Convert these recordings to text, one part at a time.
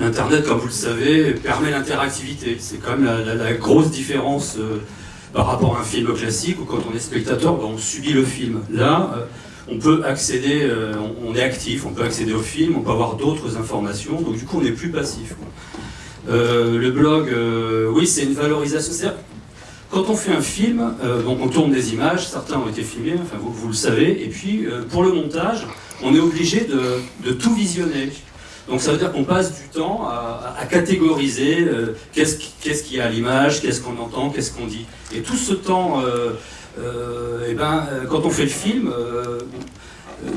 l'Internet, comme vous le savez, permet l'interactivité. C'est quand même la, grosse différence par rapport à un film classique où quand on est spectateur, ben, on subit le film. Là, on peut accéder, on, est actif, on peut accéder au film, on peut avoir d'autres informations, donc du coup on n'est plus passif. le blog, oui, c'est une valorisation. Quand on fait un film, euh, on tourne des images, certains ont été filmés, vous, le savez, et puis euh, pour le montage, on est obligé de, tout visionner. Donc ça veut dire qu'on passe du temps à, catégoriser euh, qu'est-ce qu'il y a à l'image, qu'est-ce qu'on entend, qu'est-ce qu'on dit. Et tout ce temps, eh ben, quand on fait le film,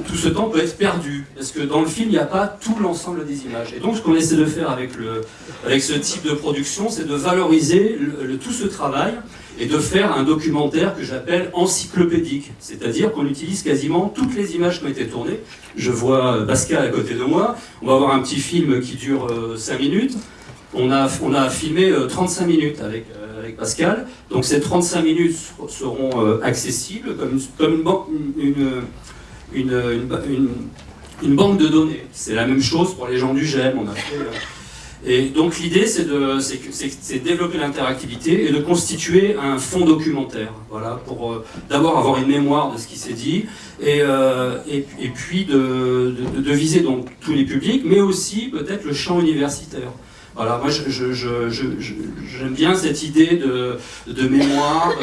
tout ce temps peut être perdu, parce que dans le film, il n'y a pas tout l'ensemble des images. Et donc, ce qu'on essaie de faire avec, le, avec ce type de production, c'est de valoriser tout ce travail et de faire un documentaire que j'appelle encyclopédique, c'est-à-dire qu'on utilise quasiment toutes les images qui ont été tournées. Je vois Pascal à côté de moi, on va avoir un petit film qui dure 5 euh, minutes, on a, on a filmé 35 euh, minutes avec, euh, avec Pascal, donc ces 35 minutes seront accessibles comme, comme une une, une, banque de données. C'est la même chose pour les gens du GEM. On a fait, euh, et donc l'idée, c'est de, c'est développer l'interactivité et de constituer un fond documentaire, voilà, pour euh, d'abord avoir une mémoire de ce qui s'est dit, et, euh, et, puis de, de, viser donc tous les publics, mais aussi peut-être le champ universitaire. Voilà, moi j'aime bien cette idée de, de mémoire,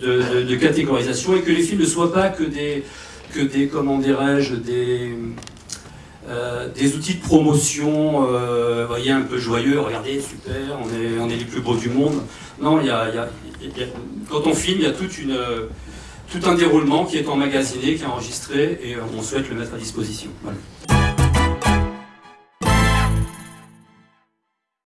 de, de, catégorisation, et que les films ne soient pas que des, que des, comment des, euh, des outils de promotion, euh, voyez, un peu joyeux, regardez, super, on est, on est les plus beaux du monde. Non, il y a, quand on filme, il y a toute une, tout un déroulement qui est emmagasiné, qui est enregistré, et on souhaite le mettre à disposition.